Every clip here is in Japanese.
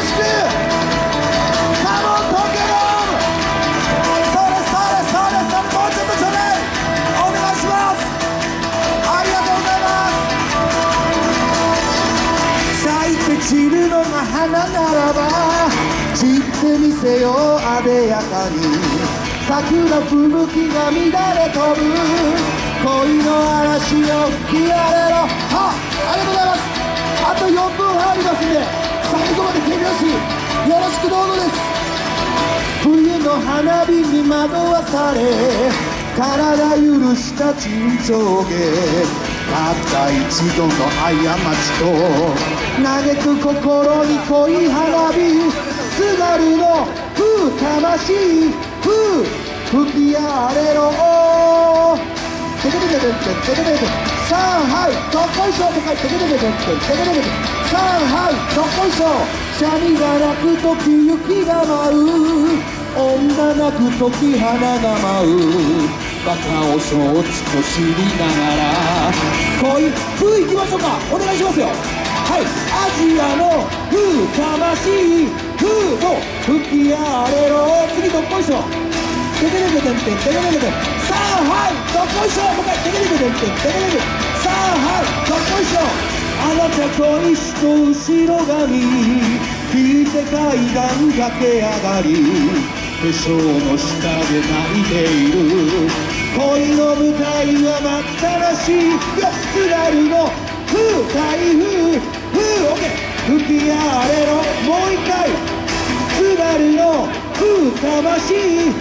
ろしくカモンポケモンそれそれそれそれもうちょっとちょうだいお願いしますありがとうございます。咲いて散るのが花ならば散ってみせようあでやかに桜吹雪が乱れ飛ぶ恋の嵐を吹き荒れろはありがとうございますあと4分入りますんで。手拍子よろしくどうぞです。冬の花火に惑わされ体許した沈丁下たった一度の過ちと嘆く心に恋花火津軽の風魂ふう吹き荒れろ。ケさあはいどっこいしょとかテケテケテケテケテケさあはいどっこいしょシャミが鳴く時雪が舞う。女泣く時花が舞う。バカを承知と知りながら。恋風いきましょうか。お願いしますよ。はい。アジアの風魂風と吹き荒れろ。次どっこいしょ。テケテケテンテンテケテケテンさあはいどっこいしょもう一回テケテケテンテンテケテケさあはいどっこいしょあなたと一と後ろ髪引いて階段駆け上がり化粧の下で泣いている恋の舞台は待ったらしいよ津軽の風台風風オッケー吹き荒れろもう一回津軽の風魂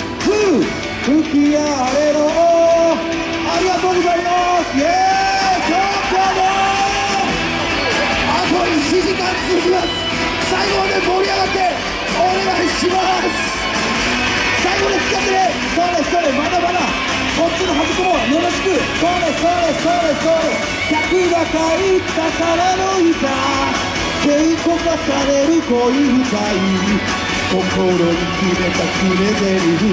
吹き荒れろ願いします最後まで使ってねそうですそうですまだまだこっちの端っこもよろしくそうですそうですそうですそうです客が書いた皿の板稽古化される恋歌い心に決めた決め台詞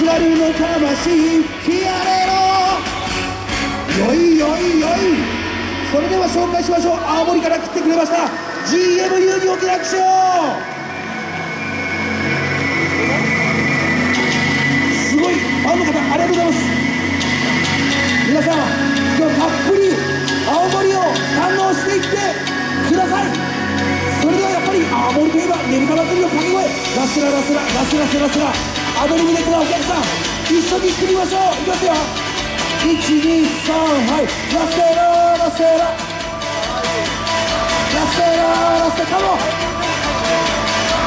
津軽の魂ひやれろよいよいよいそれでは紹介しましょう青森から来てくれました GMU にお手拍手をはやっぱり青森といえばねぶた祭りの掛け声。ラスララスララスラスラスラ。アドリブですがお客さん一緒に行ってみましょう。いきますよ。123はい。ラセララセラ。ラセララセカモン。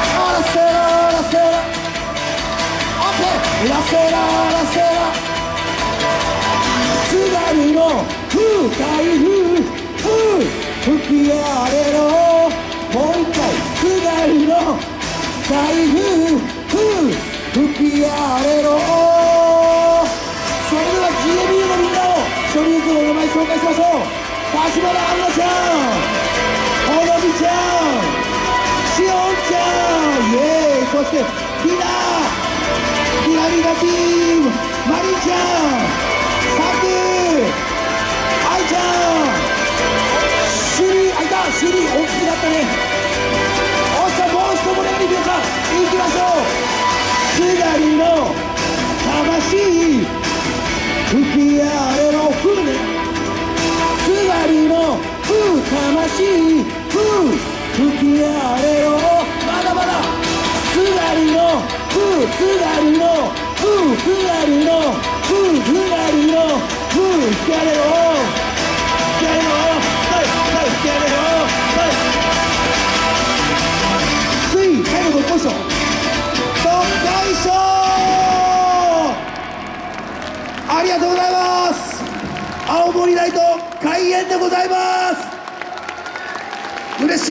ラセララセラ。オッケー。ラセララセラ。津軽の風台風風吹き荒れろ台風風吹き荒れろ。それでは GMU のみんなを一人ずつお名前紹介しましょう。柏原杏奈ちゃんほのみちゃんしおんちゃんイエーイ。そしてひなひなみがティームまりちゃん。魂風吹き荒れろまだまだ津軽の風津軽の風津軽の風津軽の風吹き荒れろ吹き荒れろてやるよ水最後どっこいしょどっこいしょありがとうございます青森ライト開演でございます嬉しい